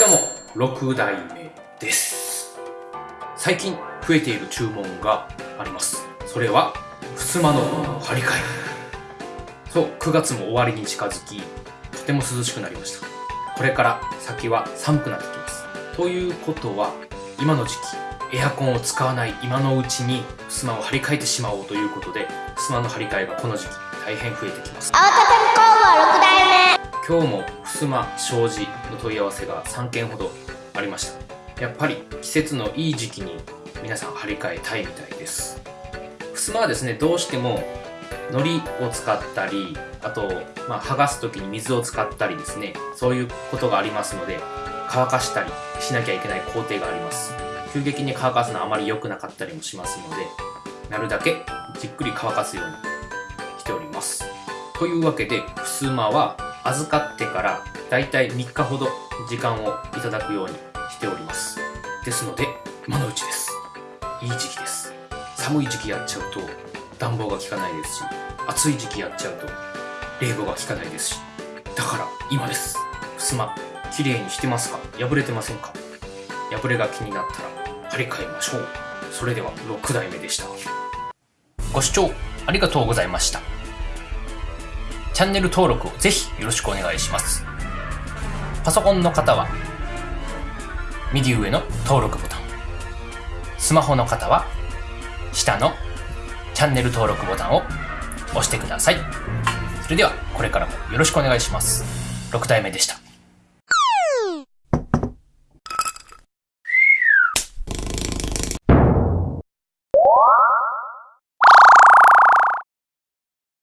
どうも、6代目です。最近増えている注文があります。それは、襖の張り替え。そう、9月も終わりに近づき、とても涼しくなりました。これから先は寒くなってきます。ということは、今の時期、エアコンを使わない今のうちに襖を張り替えてしまおうということで、襖の張り替えがこの時期大変増えてきます。青田工房6代目今日も襖障子の問い合わせが3件ほどありました。やっぱり季節のいい時期に皆さん張り替えたいみたいです。襖はですねどうしても糊を使ったりあと、まあ、剥がす時に水を使ったりですねそういうことがありますので乾かしたりしなきゃいけない工程があります。急激に乾かすのはあまり良くなかったりもしますのでなるだけじっくり乾かすようにしております。というわけで襖は預かってからだいたい3日ほど時間をいただくようにしております。ですので今のうちです。いい時期です。寒い時期やっちゃうと暖房が効かないですし暑い時期やっちゃうと冷房が効かないですしだから今です。襖きれいにしてますか？破れてませんか？破れが気になったら張り替えましょう。それでは6代目でした。ご視聴ありがとうございました。チャンネル登録をぜひよろしくお願いします。パソコンの方は、右上の登録ボタン。スマホの方は、下のチャンネル登録ボタンを押してください。それでは、これからもよろしくお願いします。6代目でした。